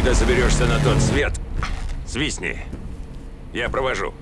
Когда соберешься на тот свет, свистни. Я провожу.